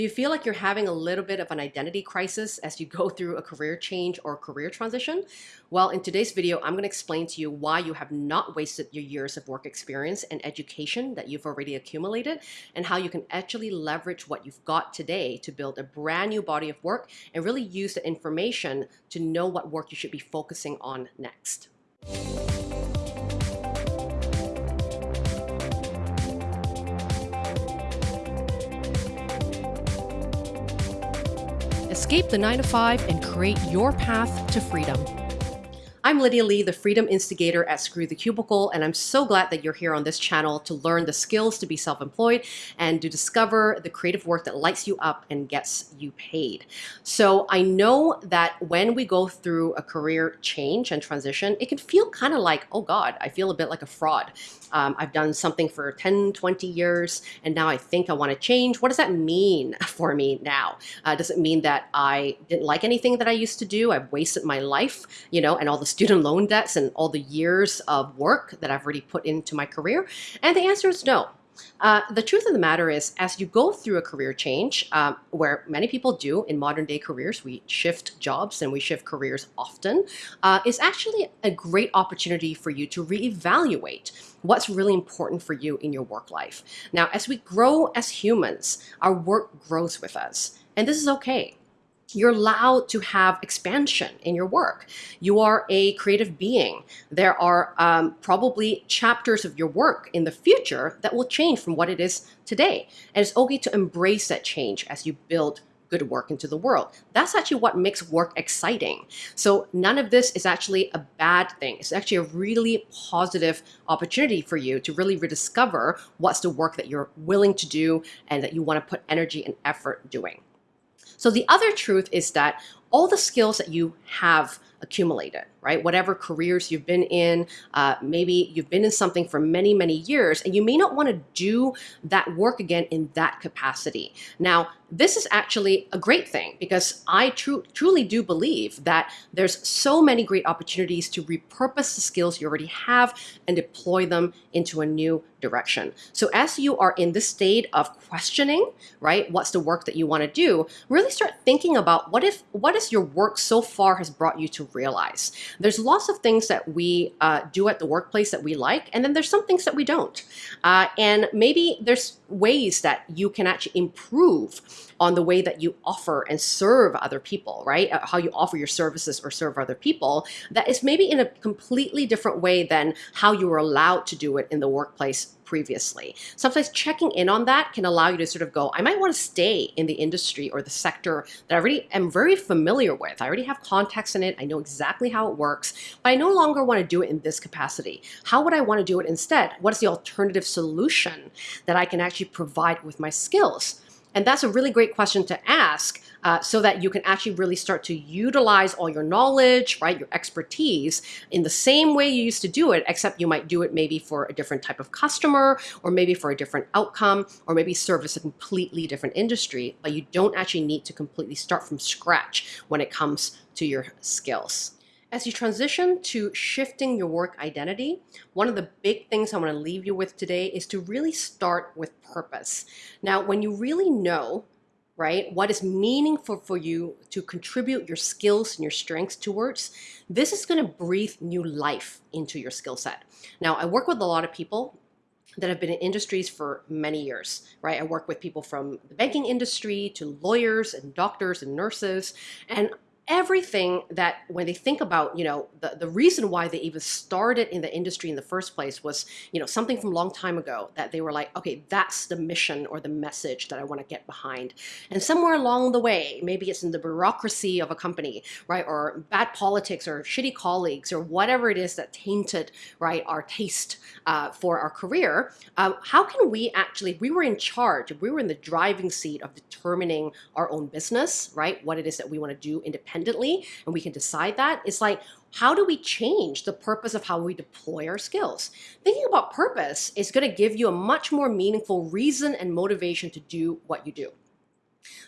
Do you feel like you're having a little bit of an identity crisis as you go through a career change or career transition? Well, in today's video, I'm going to explain to you why you have not wasted your years of work experience and education that you've already accumulated and how you can actually leverage what you've got today to build a brand new body of work and really use the information to know what work you should be focusing on next. Escape the 9 to 5 and create your path to freedom. I'm Lydia Lee, the Freedom Instigator at Screw the Cubicle, and I'm so glad that you're here on this channel to learn the skills to be self-employed and to discover the creative work that lights you up and gets you paid. So I know that when we go through a career change and transition, it can feel kind of like, oh God, I feel a bit like a fraud. Um, I've done something for 10, 20 years, and now I think I want to change. What does that mean for me now? Uh, does it mean that I didn't like anything that I used to do? I've wasted my life, you know, and all the student loan debts and all the years of work that I've already put into my career? And the answer is no. Uh, the truth of the matter is, as you go through a career change, um, where many people do in modern day careers, we shift jobs and we shift careers often, uh, actually a great opportunity for you to reevaluate what's really important for you in your work life. Now, as we grow as humans, our work grows with us, and this is okay you're allowed to have expansion in your work. You are a creative being. There are um, probably chapters of your work in the future that will change from what it is today. And it's okay to embrace that change as you build good work into the world. That's actually what makes work exciting. So none of this is actually a bad thing. It's actually a really positive opportunity for you to really rediscover what's the work that you're willing to do and that you want to put energy and effort doing. So the other truth is that all the skills that you have accumulated, right? Whatever careers you've been in, uh, maybe you've been in something for many, many years, and you may not want to do that work again in that capacity. Now, this is actually a great thing because I tru truly do believe that there's so many great opportunities to repurpose the skills you already have and deploy them into a new direction. So as you are in this state of questioning, right, what's the work that you want to do, really start thinking about what if what is your work so far has brought you to realize. There's lots of things that we uh, do at the workplace that we like, and then there's some things that we don't. Uh, and maybe there's ways that you can actually improve on the way that you offer and serve other people, right? Uh, how you offer your services or serve other people that is maybe in a completely different way than how you were allowed to do it in the workplace previously. Sometimes checking in on that can allow you to sort of go, I might want to stay in the industry or the sector that I already am very familiar with. I already have contacts in it. I know exactly how it works, but I no longer want to do it in this capacity. How would I want to do it instead? What is the alternative solution that I can actually provide with my skills? And that's a really great question to ask uh, so that you can actually really start to utilize all your knowledge, right, your expertise in the same way you used to do it, except you might do it maybe for a different type of customer or maybe for a different outcome or maybe service a completely different industry, but you don't actually need to completely start from scratch when it comes to your skills. As you transition to shifting your work identity, one of the big things I want to leave you with today is to really start with purpose. Now, when you really know, right, what is meaningful for you to contribute your skills and your strengths towards, this is going to breathe new life into your skill set. Now, I work with a lot of people that have been in industries for many years, right? I work with people from the banking industry to lawyers and doctors and nurses, and everything that when they think about, you know, the, the reason why they even started in the industry in the first place was, you know, something from a long time ago that they were like, okay, that's the mission or the message that I want to get behind. And somewhere along the way, maybe it's in the bureaucracy of a company, right? Or bad politics or shitty colleagues or whatever it is that tainted, right, our taste uh, for our career. Um, how can we actually, we were in charge, we were in the driving seat of determining our own business, right? What it is that we want to do independently independently and we can decide that. It's like, how do we change the purpose of how we deploy our skills? Thinking about purpose is going to give you a much more meaningful reason and motivation to do what you do.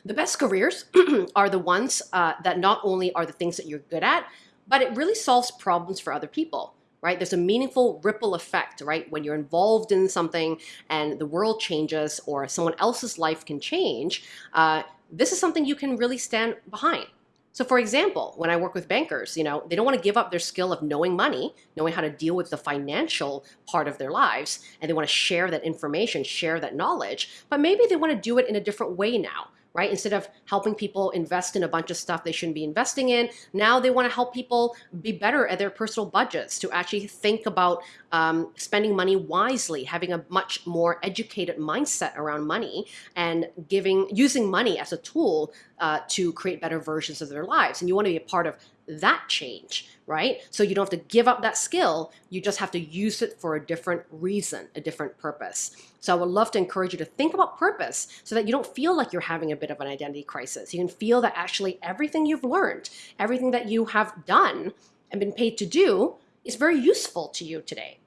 The best careers are the ones uh, that not only are the things that you're good at, but it really solves problems for other people right? There's a meaningful ripple effect, right? When you're involved in something and the world changes or someone else's life can change, uh, this is something you can really stand behind. So for example, when I work with bankers, you know, they don't want to give up their skill of knowing money, knowing how to deal with the financial part of their lives, and they want to share that information, share that knowledge, but maybe they want to do it in a different way now right? Instead of helping people invest in a bunch of stuff they shouldn't be investing in, now they want to help people be better at their personal budgets, to actually think about um, spending money wisely, having a much more educated mindset around money, and giving using money as a tool uh, to create better versions of their lives. And you want to be a part of that change, right? So you don't have to give up that skill. You just have to use it for a different reason, a different purpose. So I would love to encourage you to think about purpose so that you don't feel like you're having a bit of an identity crisis. You can feel that actually everything you've learned, everything that you have done and been paid to do is very useful to you today.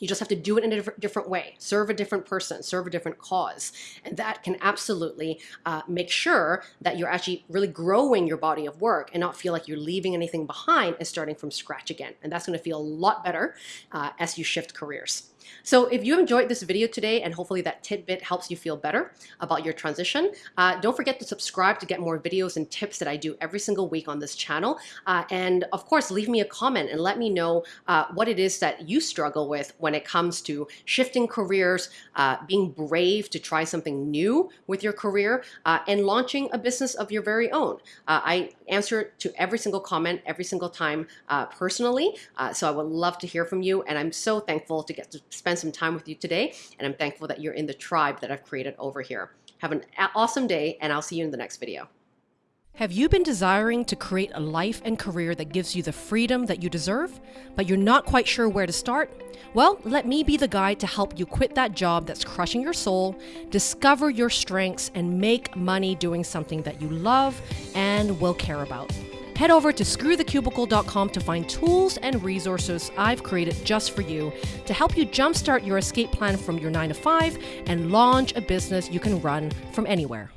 You just have to do it in a different way, serve a different person, serve a different cause. And that can absolutely uh, make sure that you're actually really growing your body of work and not feel like you're leaving anything behind and starting from scratch again. And that's gonna feel a lot better uh, as you shift careers. So if you enjoyed this video today and hopefully that tidbit helps you feel better about your transition, uh, don't forget to subscribe to get more videos and tips that I do every single week on this channel. Uh, and of course, leave me a comment and let me know uh, what it is that you struggle with when it comes to shifting careers, uh, being brave to try something new with your career, uh, and launching a business of your very own. Uh, I answer to every single comment every single time personally, so I would love to hear from you, and I'm so thankful to get to spend some time with you today. And I'm thankful that you're in the tribe that I've created over here. Have an awesome day, and I'll see you in the next video. Have you been desiring to create a life and career that gives you the freedom that you deserve, but you're not quite sure where to start? Well, let me be the guide to help you quit that job that's crushing your soul, discover your strengths, and make money doing something that you love and will care about. Head over to screwthecubicle.com to find tools and resources I've created just for you to help you jumpstart your escape plan from your 9 to 5 and launch a business you can run from anywhere.